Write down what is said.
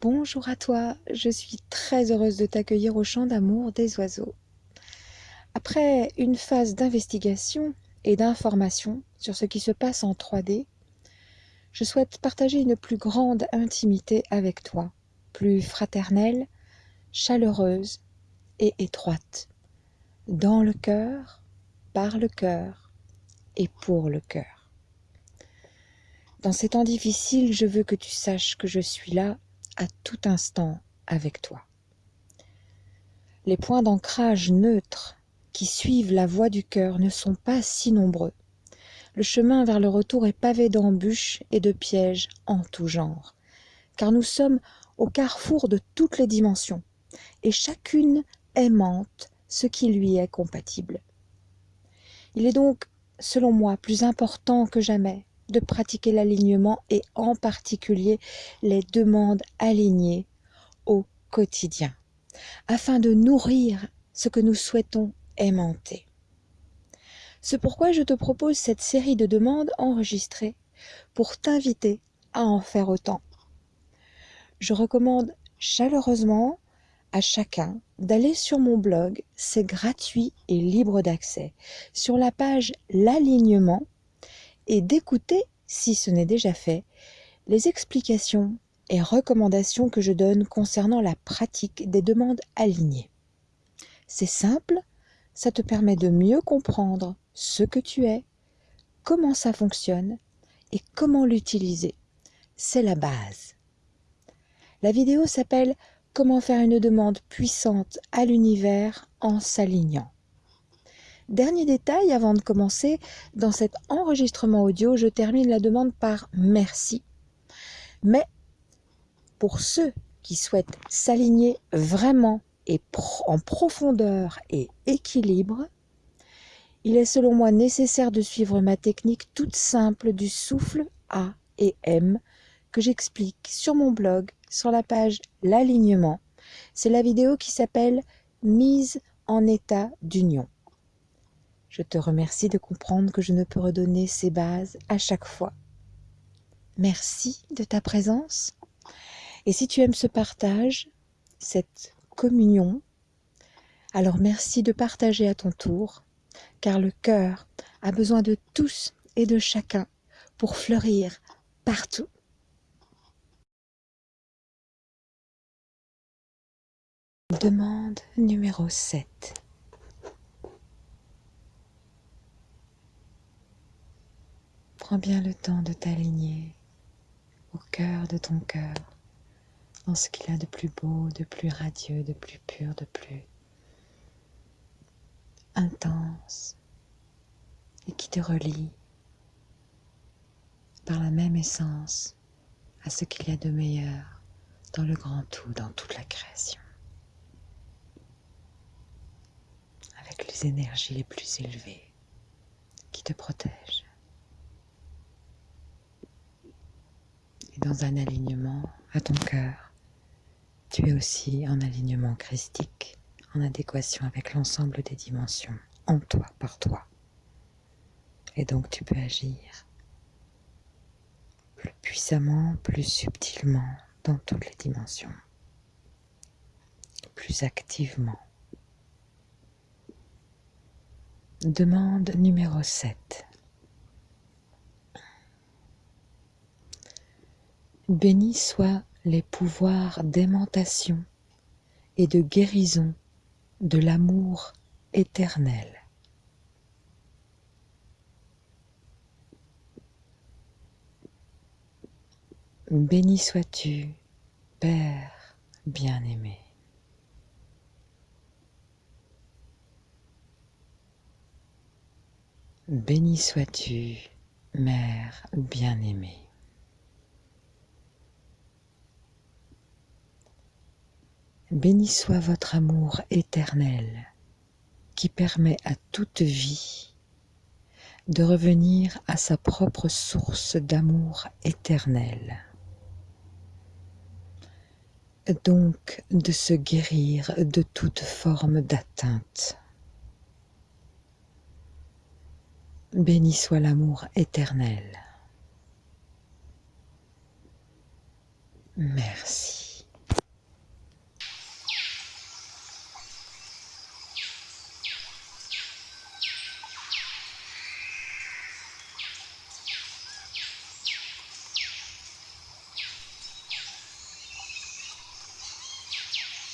Bonjour à toi, je suis très heureuse de t'accueillir au champ d'amour des oiseaux. Après une phase d'investigation et d'information sur ce qui se passe en 3D, je souhaite partager une plus grande intimité avec toi, plus fraternelle, chaleureuse et étroite, dans le cœur, par le cœur et pour le cœur. Dans ces temps difficiles, je veux que tu saches que je suis là à tout instant avec toi. Les points d'ancrage neutres qui suivent la voie du cœur ne sont pas si nombreux. Le chemin vers le retour est pavé d'embûches et de pièges en tout genre, car nous sommes au carrefour de toutes les dimensions, et chacune aimante ce qui lui est compatible. Il est donc, selon moi, plus important que jamais de pratiquer l'alignement et en particulier les demandes alignées au quotidien, afin de nourrir ce que nous souhaitons aimanter. C'est pourquoi je te propose cette série de demandes enregistrées pour t'inviter à en faire autant. Je recommande chaleureusement à chacun d'aller sur mon blog, c'est gratuit et libre d'accès, sur la page L'alignement et d'écouter, si ce n'est déjà fait, les explications et recommandations que je donne concernant la pratique des demandes alignées. C'est simple, ça te permet de mieux comprendre ce que tu es, comment ça fonctionne et comment l'utiliser. C'est la base. La vidéo s'appelle Comment faire une demande puissante à l'univers en s'alignant. Dernier détail avant de commencer, dans cet enregistrement audio, je termine la demande par merci. Mais pour ceux qui souhaitent s'aligner vraiment et en profondeur et équilibre, il est selon moi nécessaire de suivre ma technique toute simple du souffle A et M que j'explique sur mon blog sur la page L'alignement. C'est la vidéo qui s'appelle Mise en état d'union. Je te remercie de comprendre que je ne peux redonner ces bases à chaque fois. Merci de ta présence. Et si tu aimes ce partage, cette communion, alors merci de partager à ton tour, car le cœur a besoin de tous et de chacun pour fleurir partout. Demande numéro 7. Prends bien le temps de t'aligner au cœur de ton cœur, dans ce qu'il a de plus beau, de plus radieux, de plus pur, de plus intense, et qui te relie par la même essence à ce qu'il y a de meilleur dans le grand tout, dans toute la création. Avec les énergies les plus élevées qui te protègent. Dans un alignement à ton cœur. Tu es aussi en alignement christique, en adéquation avec l'ensemble des dimensions, en toi, par toi. Et donc tu peux agir plus puissamment, plus subtilement dans toutes les dimensions, plus activement. Demande numéro 7. Bénis soient les pouvoirs d'aimantation et de guérison de l'amour éternel. Béni sois-tu, Père bien-aimé. Béni sois-tu, Mère bien-aimée. Béni soit votre amour éternel qui permet à toute vie de revenir à sa propre source d'amour éternel. Donc de se guérir de toute forme d'atteinte. Béni soit l'amour éternel. Merci.